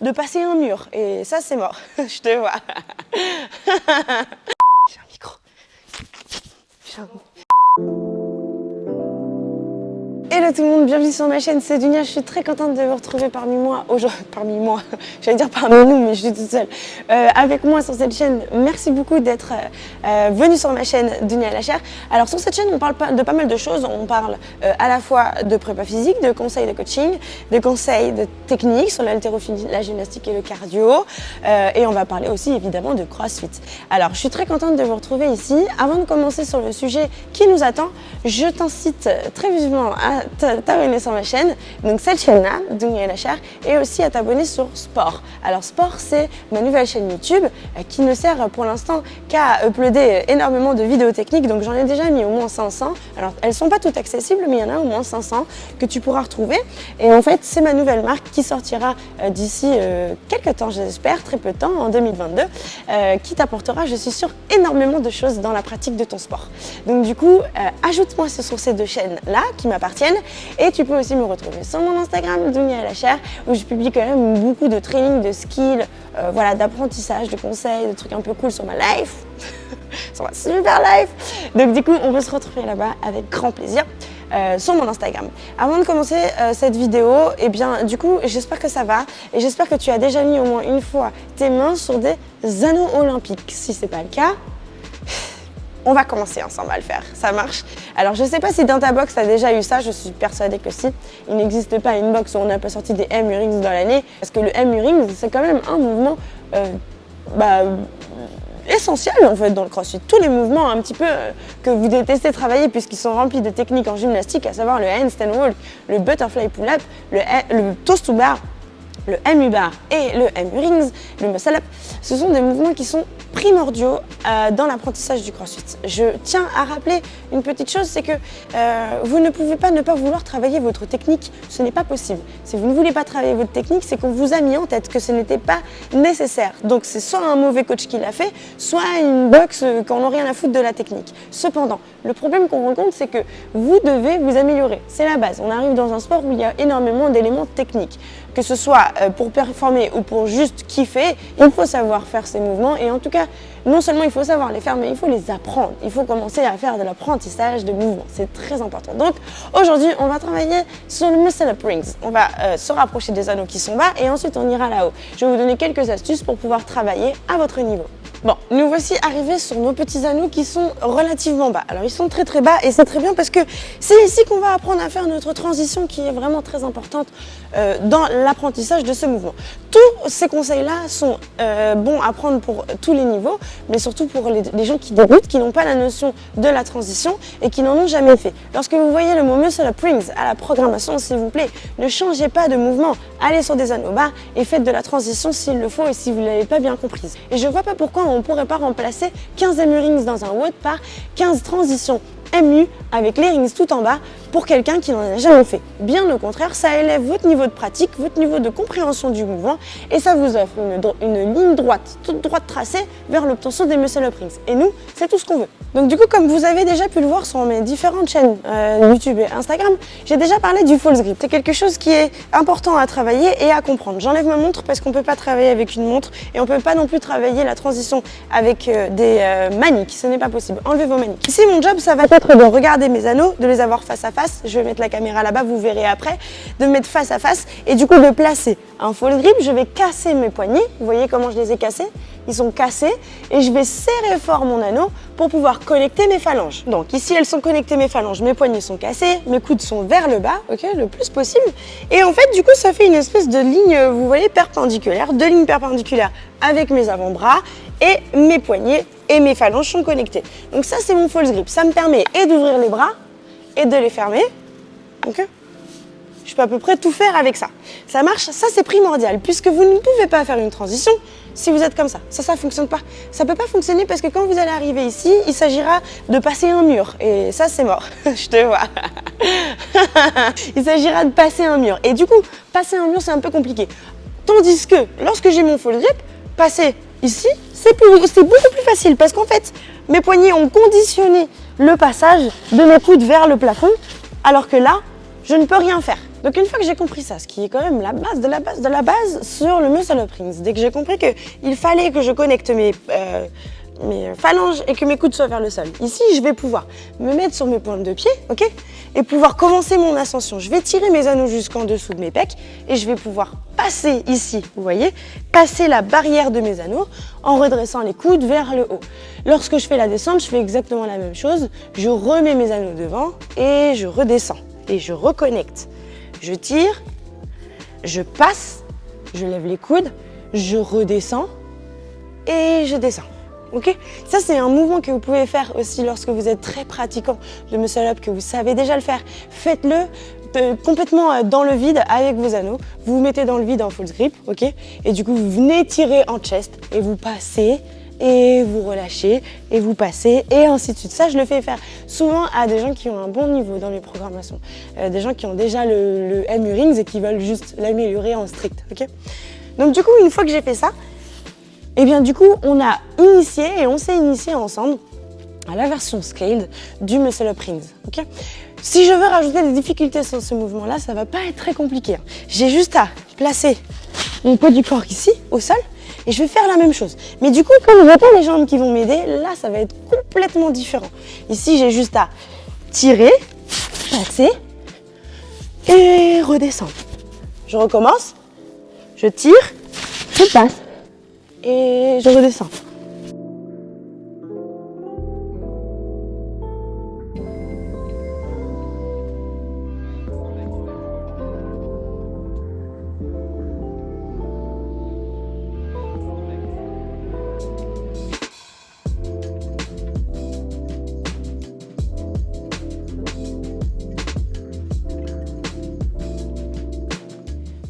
de passer un mur. Et ça, c'est mort. Je te vois. Hello tout le monde, bienvenue sur ma chaîne, c'est Dunia, je suis très contente de vous retrouver parmi moi, aujourd'hui, parmi moi, j'allais dire parmi nous, mais je suis toute seule, euh, avec moi sur cette chaîne. Merci beaucoup d'être euh, euh venu sur ma chaîne Dunia la chair. Alors sur cette chaîne, on parle de pas mal de choses, on parle à la fois de prépa physique, de conseils de coaching, de conseils de technique sur l'haltérophilie, la gymnastique et le cardio, et on va parler aussi évidemment de CrossFit. Alors je suis très contente de vous retrouver ici. Avant de commencer sur le sujet qui nous attend, je t'incite très vivement à t'abonner sur ma chaîne, donc cette chaîne-là, Dunia la chair, et aussi à t'abonner sur Sport. Alors Sport, c'est ma nouvelle chaîne YouTube euh, qui ne sert pour l'instant qu'à uploader énormément de vidéos techniques, donc j'en ai déjà mis au moins 500. Alors elles sont pas toutes accessibles, mais il y en a au moins 500 que tu pourras retrouver. Et en fait, c'est ma nouvelle marque qui sortira euh, d'ici euh, quelques temps, j'espère, très peu de temps, en 2022, qui t'apportera, je suis sûre, énormément de choses dans la pratique de ton sport. Donc du coup, ajoute-moi sur ces deux chaînes-là qui m'appartiennent et tu peux aussi me retrouver sur mon Instagram, Dunia la chair, où je publie quand même beaucoup de training, de skills, euh, voilà, d'apprentissage, de conseils, de trucs un peu cool sur ma life, sur ma super life. Donc du coup, on peut se retrouver là-bas avec grand plaisir. Euh, sur mon Instagram. Avant de commencer euh, cette vidéo, eh bien, du coup, j'espère que ça va et j'espère que tu as déjà mis au moins une fois tes mains sur des anneaux olympiques. Si ce n'est pas le cas, on va commencer ensemble à le faire, ça marche? Alors je sais pas si dans ta box tu as déjà eu ça, je suis persuadée que si. Il n'existe pas une box où on n'a pas sorti des M-Rings dans l'année, parce que le M-Rings c'est quand même un mouvement euh, bah, essentiel en fait dans le crossfit. Tous les mouvements un petit peu euh, que vous détestez travailler puisqu'ils sont remplis de techniques en gymnastique, à savoir le handstand wall, le butterfly pull-up, le, le toast to bar, le M-U-bar et le M-Rings, le muscle up, ce sont des mouvements qui sont primordiaux euh, dans l'apprentissage du crossfit. Je tiens à rappeler une petite chose, c'est que euh, vous ne pouvez pas ne pas vouloir travailler votre technique, ce n'est pas possible. Si vous ne voulez pas travailler votre technique, c'est qu'on vous a mis en tête que ce n'était pas nécessaire. Donc c'est soit un mauvais coach qui l'a fait, soit une box qu'on n'a rien à foutre de la technique. Cependant, le problème qu'on rencontre, c'est que vous devez vous améliorer. C'est la base. On arrive dans un sport où il y a énormément d'éléments techniques que ce soit euh, pour performer ou pour juste kiffer, il faut savoir faire ces mouvements et en tout cas, non seulement il faut savoir les faire, mais il faut les apprendre. Il faut commencer à faire de l'apprentissage de mouvements, c'est très important. Donc aujourd'hui, on va travailler sur le muscle up rings. On va euh, se rapprocher des anneaux qui sont bas et ensuite on ira là-haut. Je vais vous donner quelques astuces pour pouvoir travailler à votre niveau. Bon, nous voici arrivés sur nos petits anneaux qui sont relativement bas. Alors ils sont très très bas et c'est très bien parce que c'est ici qu'on va apprendre à faire notre transition qui est vraiment très importante euh, dans l'apprentissage de ce mouvement. Tous ces conseils-là sont euh, bons à prendre pour tous les niveaux, mais surtout pour les, gens qui débutent, qui n'ont pas la notion de la transition et qui n'en ont jamais fait. Lorsque vous voyez le mot muscle rings à la programmation, s'il vous plaît, ne changez pas de mouvement. Allez sur des anneaux bas et faites de la transition s'il le faut et si vous ne l'avez pas bien comprise. Et je ne vois pas pourquoi on ne pourrait pas remplacer 15 MU rings dans un WOD par 15 transitions MU avec les rings tout en bas pour quelqu'un qui n'en a jamais fait. Bien au contraire, ça élève votre niveau de pratique, votre niveau de compréhension du mouvement et ça vous offre une, ligne droite, toute droite tracée vers l'obtention des muscle up rings. Et nous, c'est tout ce qu'on veut. Donc du coup, comme vous avez déjà pu le voir sur mes différentes chaînes euh, YouTube et Instagram, j'ai déjà parlé du false grip. C'est quelque chose qui est important à travailler et à comprendre. J'enlève ma montre parce qu'on ne peut pas travailler avec une montre et on ne peut pas non plus travailler la transition avec euh, des euh, maniques. Ce n'est pas possible. Enlevez vos maniques. Ici, mon job, ça va être de regarder mes anneaux, de les avoir face à face je vais mettre la caméra là-bas, vous verrez après, de mettre face à face et du coup de placer un false grip, je vais casser mes poignets, vous voyez comment je les ai cassés? Ils sont cassés et je vais serrer fort mon anneau pour pouvoir connecter mes phalanges. Donc ici elles sont connectées mes phalanges, mes poignets sont cassés, mes coudes sont vers le bas, ok, le plus possible. Et en fait du coup ça fait une espèce de ligne, vous voyez, perpendiculaire, deux lignes perpendiculaires avec mes avant-bras et mes poignets et mes phalanges sont connectés. Donc ça c'est mon false grip, ça me permet et d'ouvrir les bras et de les fermer. Ok Je peux à peu près tout faire avec ça. Ça marche, ça c'est primordial, puisque vous ne pouvez pas faire une transition si vous êtes comme ça. Ça, ça ne fonctionne pas. Ça ne peut pas fonctionner parce que quand vous allez arriver ici, il s'agira de passer un mur. Et ça, c'est mort. Je te vois. il s'agira de passer un mur. Et du coup, passer un mur, c'est un peu compliqué. Tandis que lorsque j'ai mon full grip, passer ici, c'est beaucoup plus facile parce qu'en fait, mes poignets ont conditionné le passage de mes coudes vers le plafond, alors que là, je ne peux rien faire. Donc une fois que j'ai compris ça, ce qui est quand même la base de la base de la base sur le muscle up dès que j'ai compris qu'il fallait que je connecte mes, euh, mes phalanges et que mes coudes soient vers le sol, ici je vais pouvoir me mettre sur mes pointes de pied, ok Et pouvoir commencer mon ascension. Je vais tirer mes anneaux jusqu'en dessous de mes pecs et je vais pouvoir passer ici, vous voyez, passer la barrière de mes anneaux en redressant les coudes vers le haut. Lorsque je fais la descente, je fais exactement la même chose. Je remets mes anneaux devant et je redescends et je reconnecte. Je tire, je passe, je lève les coudes, je redescends et je descends. Ok? Ça, c'est un mouvement que vous pouvez faire aussi lorsque vous êtes très pratiquant de muscle up, que vous savez déjà le faire. Faites-le euh, complètement euh, dans le vide avec vos anneaux. Vous vous mettez dans le vide en full grip, ok? Et du coup, vous venez tirer en chest et vous passez et vous relâchez et vous passez et ainsi de suite. Ça, je le fais faire souvent à des gens qui ont un bon niveau dans mes programmations. Euh, des gens qui ont déjà le, le MU Rings et qui veulent juste l'améliorer en strict. ok? Donc du coup, une fois que j'ai fait ça, et eh bien du coup, on a initié et on s'est initié ensemble à la version scaled du Muscle Up Rings. si je veux rajouter des difficultés sur ce mouvement-là, ça va pas être très compliqué. Hein. J'ai juste à placer mon poids du corps ici, au sol, et je vais faire la même chose. Mais du coup, comme je pas les jambes qui vont m'aider, là, ça va être complètement différent. Ici, j'ai juste à tirer, passer et redescendre. Je recommence, je tire, je passe et je redescends.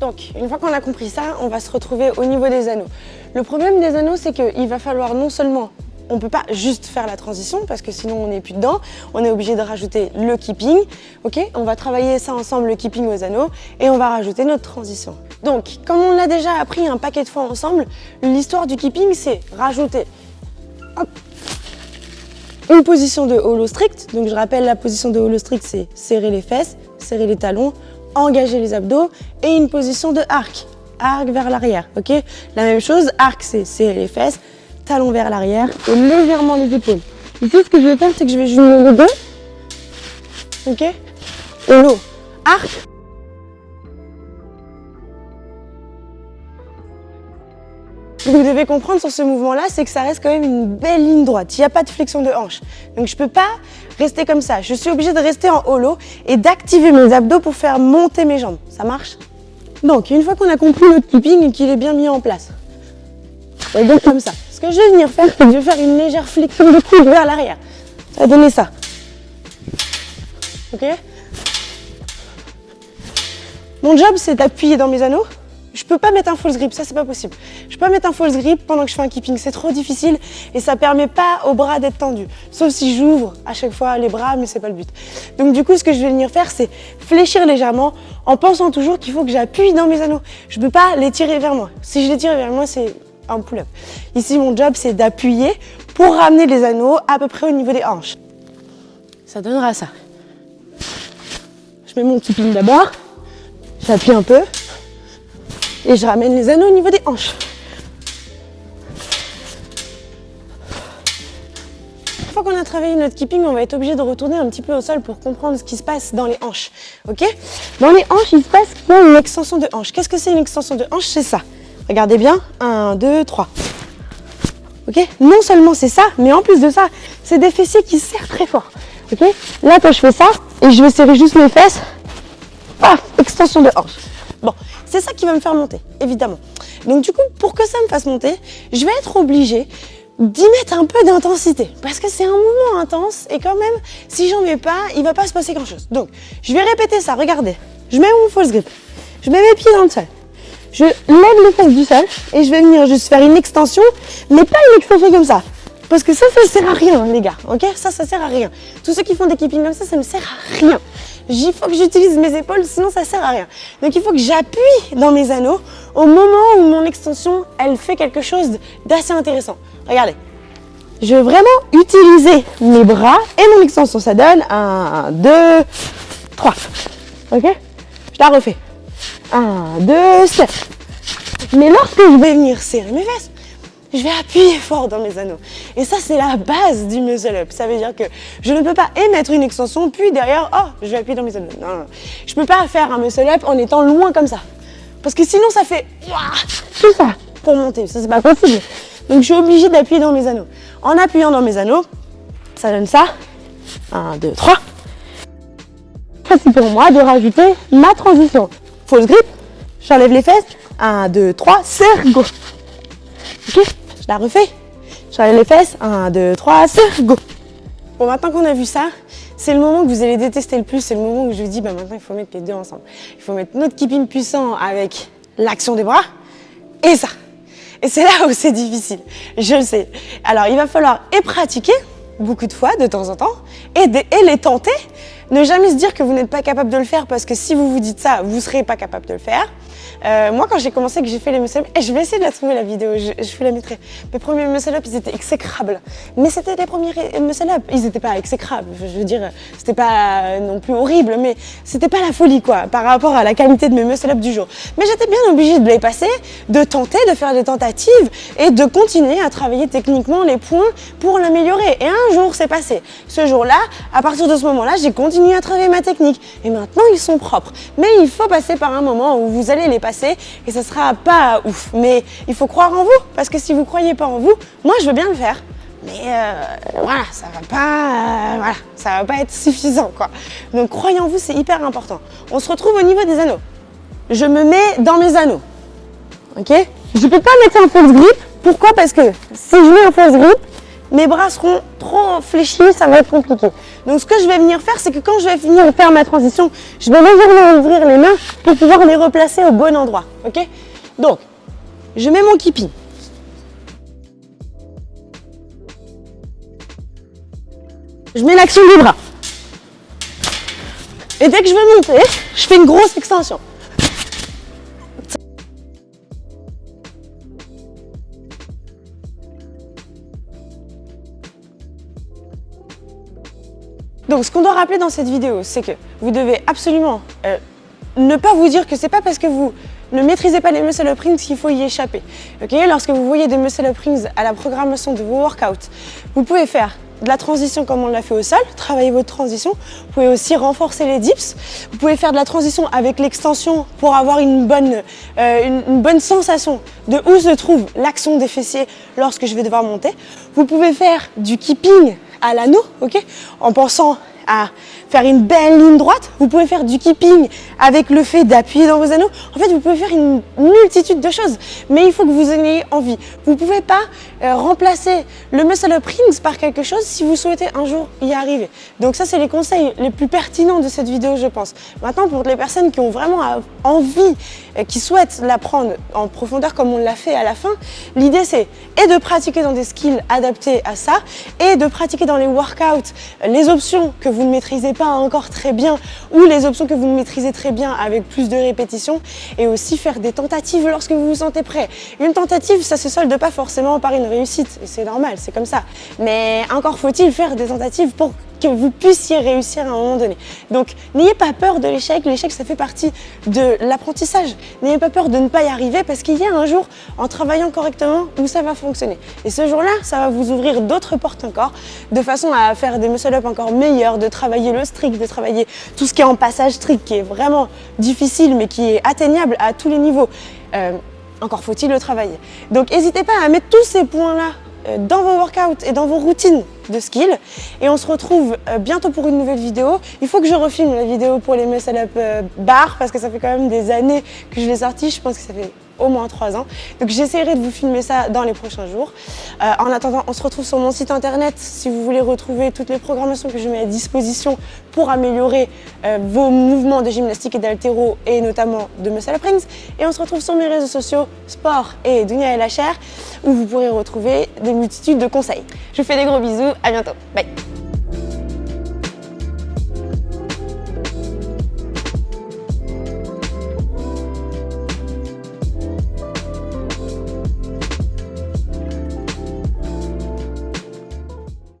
Donc, une fois qu'on a compris ça, on va se retrouver au niveau des anneaux. Le problème des anneaux, c'est qu'il va falloir non seulement on ne peut pas juste faire la transition parce que sinon on n'est plus dedans. On est obligé de rajouter le keeping. Ok? On va travailler ça ensemble, le keeping aux anneaux, et on va rajouter notre transition. Donc, comme on l'a déjà appris un paquet de fois ensemble, l'histoire du keeping, c'est rajouter une position de hollow strict. Donc, je rappelle, la position de hollow strict, c'est serrer les fesses, serrer les talons, engager les abdos et une position de arc, arc vers l'arrière, ok? La même chose, arc c'est les fesses, talon vers l'arrière et légèrement les épaules. Ici, ce que je vais faire, c'est que je vais jouer le dos, ok? Et arc, que vous devez comprendre sur ce mouvement-là, c'est que ça reste quand même une belle ligne droite. Il n'y a pas de flexion de hanche. Donc je ne peux pas rester comme ça. Je suis obligée de rester en holo et d'activer mes abdos pour faire monter mes jambes. Ça marche? Donc une fois qu'on a compris notre keeping et qu'il est bien mis en place, on va comme ça. Ce que je vais venir faire, c'est que je vais faire une légère flexion de coude vers l'arrière. Ça va donner ça. Ok? Mon job, c'est d'appuyer dans mes anneaux je peux pas mettre un false grip, ça c'est pas possible. Je peux pas mettre un false grip pendant que je fais un keeping, c'est trop difficile et ça permet pas aux bras d'être tendus. Sauf si j'ouvre à chaque fois les bras, mais c'est pas le but. Donc du coup, ce que je vais venir faire, c'est fléchir légèrement en pensant toujours qu'il faut que j'appuie dans mes anneaux. Je peux pas les tirer vers moi. Si je les tire vers moi, c'est un pull-up. Ici, mon job, c'est d'appuyer pour ramener les anneaux à peu près au niveau des hanches. Ça donnera ça. Je mets mon keeping d'abord, j'appuie un peu, et je ramène les anneaux au niveau des hanches. Une fois qu'on a travaillé notre keeping, on va être obligé de retourner un petit peu au sol pour comprendre ce qui se passe dans les hanches. Ok? Dans les hanches, il se passe a une extension de hanche? Qu'est-ce que c'est une extension de hanche? C'est ça. Regardez bien. 1, 2, 3. Ok? Non seulement c'est ça, mais en plus de ça, c'est des fessiers qui serrent très fort. Ok? Là, quand je fais ça, et je vais serrer juste mes fesses, paf, extension de hanche. Bon, c'est ça qui va me faire monter, évidemment. Donc du coup, pour que ça me fasse monter, je vais être obligée d'y mettre un peu d'intensité. Parce que c'est un mouvement intense et quand même, si j'en mets pas, il va pas se passer grand chose. Donc, je vais répéter ça, regardez. Je mets mon false grip. Je mets mes pieds dans le sol. Je lève les fesses du sol et je vais venir juste faire une extension, mais pas une extension comme ça. Parce que ça, ça sert à rien, les gars. Ok? Ça, ça sert à rien. Tous ceux qui font des keeping comme ça, ça ne sert à rien il faut que j'utilise mes épaules, sinon ça sert à rien. Donc il faut que j'appuie dans mes anneaux au moment où mon extension, elle fait quelque chose d'assez intéressant. Regardez, je vais vraiment utiliser mes bras et mon extension. Ça donne un, deux, trois. Ok? Je la refais. 1, 2, step. Mais lorsque je vais venir serrer mes fesses, je vais appuyer fort dans mes anneaux. Et ça, c'est la base du muscle up. Ça veut dire que je ne peux pas émettre une extension, puis derrière, oh, je vais appuyer dans mes anneaux. Non, non. Je ne peux pas faire un muscle up en étant loin comme ça. Parce que sinon, ça fait tout ça pour monter. Ça, c'est pas possible. Donc, je suis obligée d'appuyer dans mes anneaux. En appuyant dans mes anneaux, ça donne ça. 1, 2, 3. C'est pour moi de rajouter ma transition. Fausse grip, j'enlève les fesses. 1, 2, 3, serre, go. Ok Je la refais. J'enlève les fesses. 1, 2, 3, serre, go. Bon, maintenant qu'on a vu ça, c'est le moment que vous allez détester le plus. C'est le moment où je vous dis, bah, maintenant, il faut mettre les deux ensemble. Il faut mettre notre keeping puissant avec l'action des bras et ça. Et c'est là où c'est difficile, je le sais. Alors, il va falloir et pratiquer beaucoup de fois, de temps en temps, et, et les tenter. Ne jamais se dire que vous n'êtes pas capable de le faire parce que si vous vous dites ça, vous ne serez pas capable de le faire. Euh, moi, quand j'ai commencé, que j'ai fait les muscle-up, et je vais essayer de la trouver la vidéo, je, je vous la mettrai. Mes premiers muscle-up, ils étaient exécrables. Mais c'était les premiers muscle-up, ils n'étaient pas exécrables. Je veux dire, c'était pas non plus horrible, mais c'était pas la folie, quoi, par rapport à la qualité de mes muscle-up du jour. Mais j'étais bien obligée de les passer, de tenter, de faire des tentatives et de continuer à travailler techniquement les points pour l'améliorer. Et un jour, c'est passé. Ce jour-là, à partir de ce moment-là, j'ai continué à travailler ma technique. Et maintenant, ils sont propres. Mais il faut passer par un moment où vous allez les passer et ce sera pas ouf. Mais il faut croire en vous parce que si vous croyez pas en vous, moi je veux bien le faire. Mais euh, voilà, ça va pas, euh, voilà, ça va pas être suffisant quoi. Donc croyez en vous, c'est hyper important. On se retrouve au niveau des anneaux. Je me mets dans mes anneaux. Ok? Je peux pas mettre un false grip. Pourquoi? Parce que si je mets un false grip, mes bras seront trop fléchis, ça va être compliqué. Donc ce que je vais venir faire, c'est que quand je vais venir faire ma transition, je vais légèrement ouvrir les mains pour pouvoir les replacer au bon endroit. Ok? Donc, je mets mon keeping. Je mets l'action du bras. Et dès que je veux monter, je fais une grosse extension. Donc ce qu'on doit rappeler dans cette vidéo, c'est que vous devez absolument euh, ne pas vous dire que c'est pas parce que vous ne maîtrisez pas les muscle up rings qu'il faut y échapper. Lorsque vous voyez des muscle up rings à la programmation de vos workouts, vous pouvez faire de la transition comme on l'a fait au sol, travailler votre transition. Vous pouvez aussi renforcer les dips. Vous pouvez faire de la transition avec l'extension pour avoir une bonne, euh, une, bonne sensation de où se trouve l'action des fessiers lorsque je vais devoir monter. Vous pouvez faire du keeping à l'anneau, ok En pensant à faire une belle ligne droite. Vous pouvez faire du keeping avec le fait d'appuyer dans vos anneaux. En fait, vous pouvez faire une multitude de choses, mais il faut que vous ayez envie. Vous ne pouvez pas euh, remplacer le muscle up rings par quelque chose si vous souhaitez un jour y arriver. Donc ça, c'est les conseils les plus pertinents de cette vidéo, je pense. Maintenant, pour les personnes qui ont vraiment envie, et qui souhaitent l'apprendre en profondeur comme on l'a fait à la fin, l'idée c'est et de pratiquer dans des skills adaptés à ça, et de pratiquer dans les workouts les options que vous ne maîtrisez pas encore très bien ou les options que vous maîtrisez très bien avec plus de répétitions et aussi faire des tentatives lorsque vous vous sentez prêt. Une tentative, ça se solde pas forcément par une réussite, c'est normal, c'est comme ça. Mais encore faut-il faire des tentatives pour que vous puissiez réussir à un moment donné. Donc, n'ayez pas peur de l'échec. L'échec, ça fait partie de l'apprentissage. N'ayez pas peur de ne pas y arriver parce qu'il y a un jour, en travaillant correctement, où ça va fonctionner. Et ce jour-là, ça va vous ouvrir d'autres portes encore, de façon à faire des muscle-up encore meilleurs, de travailler le strict, de travailler tout ce qui est en passage strict, qui est vraiment difficile, mais qui est atteignable à tous les niveaux. Euh, encore faut-il le travailler. Donc, n'hésitez pas à mettre tous ces points-là dans vos workouts et dans vos routines de skill. Et on se retrouve euh, bientôt pour une nouvelle vidéo. Il faut que je refilme la vidéo pour les muscle up euh, bar parce que ça fait quand même des années que je l'ai sorti. Je pense que ça fait au moins 3 ans. Donc j'essaierai de vous filmer ça dans les prochains jours. Euh, en attendant, on se retrouve sur mon site internet si vous voulez retrouver toutes les programmations que je mets à disposition pour améliorer euh, vos mouvements de gymnastique et d'altéro et notamment de muscle up rings. Et on se retrouve sur mes réseaux sociaux Sport et Dunia chair où vous pourrez retrouver des multitudes de conseils. Je vous fais des gros bisous, à bientôt, bye